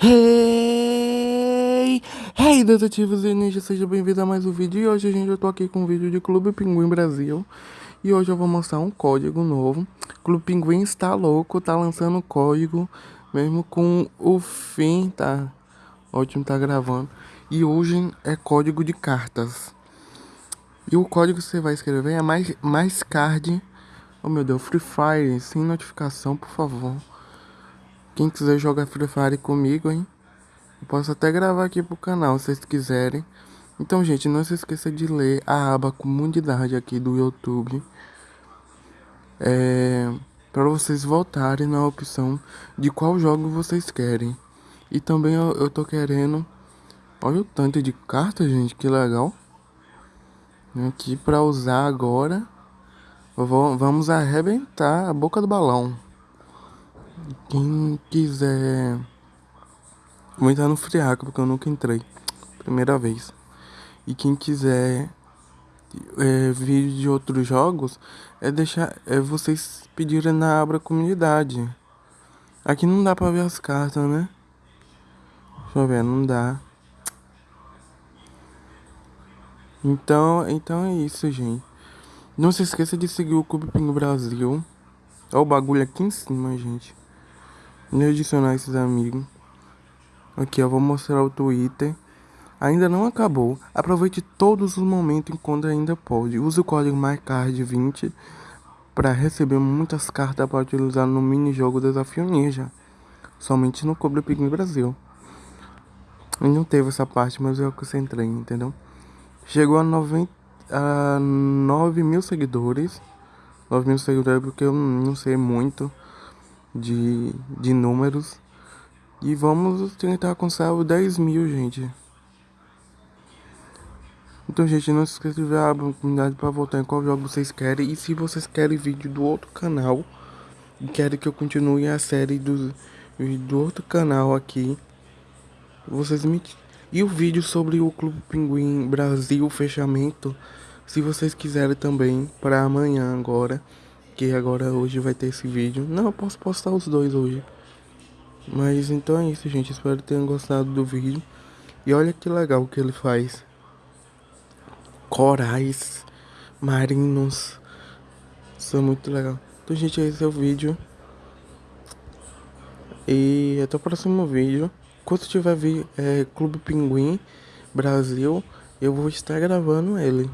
Hey! Hey, detetives e ninjas, seja bem-vindo a mais um vídeo. E hoje, gente, eu tô aqui com um vídeo de Clube Pinguim Brasil. E hoje eu vou mostrar um código novo. Clube Pinguim está louco, tá lançando código, mesmo com o fim, tá? Ótimo, tá gravando. E hoje é código de cartas. E o código que você vai escrever é mais, mais card. Oh meu Deus, Free Fire, sem notificação, por favor. Quem quiser jogar Free Fire comigo, hein? Eu posso até gravar aqui pro canal, se vocês quiserem. Então, gente, não se esqueça de ler a aba comunidade aqui do YouTube. É, para vocês voltarem na opção de qual jogo vocês querem. E também eu, eu tô querendo... Olha o tanto de cartas, gente, que legal. Aqui para usar agora. Vou, vamos arrebentar a boca do balão. Quem quiser. Vou entrar no friaco porque eu nunca entrei. Primeira vez. E quem quiser é, vídeo de outros jogos, é deixar. É vocês pedirem na abra comunidade. Aqui não dá pra ver as cartas, né? Deixa eu ver, não dá. Então, então é isso, gente. Não se esqueça de seguir o Clube Pingo Brasil. Olha o bagulho aqui em cima, gente. Vou adicionar esses amigos. Aqui, ó, vou mostrar o Twitter. Ainda não acabou. Aproveite todos os momentos enquanto ainda pode. Use o código MyCard20 para receber muitas cartas para utilizar no mini jogo Desafio Ninja. Somente no Cobre Pig Brasil. E não teve essa parte, mas eu concentrei, entendeu? Chegou a, 90, a 9 mil seguidores. 9 mil seguidores porque eu não sei muito de, de números. E vamos tentar alcançar os 10 mil, gente. Então, gente, não se esqueça de ver a comunidade para votar em qual jogo vocês querem. E se vocês querem vídeo do outro canal e querem que eu continue a série do, do outro canal aqui, vocês me... E o vídeo sobre o Clube Pinguim Brasil, fechamento, se vocês quiserem também, para amanhã agora que agora hoje vai ter esse vídeo. Não, eu posso postar os dois hoje. Mas então é isso, gente. Espero que tenham gostado do vídeo. E olha que legal que ele faz. Corais marinhos. Isso é muito legal. Então, gente, esse é o vídeo. E até o próximo vídeo. Quando tiver vi, é, Clube Pinguim Brasil, eu vou estar gravando ele.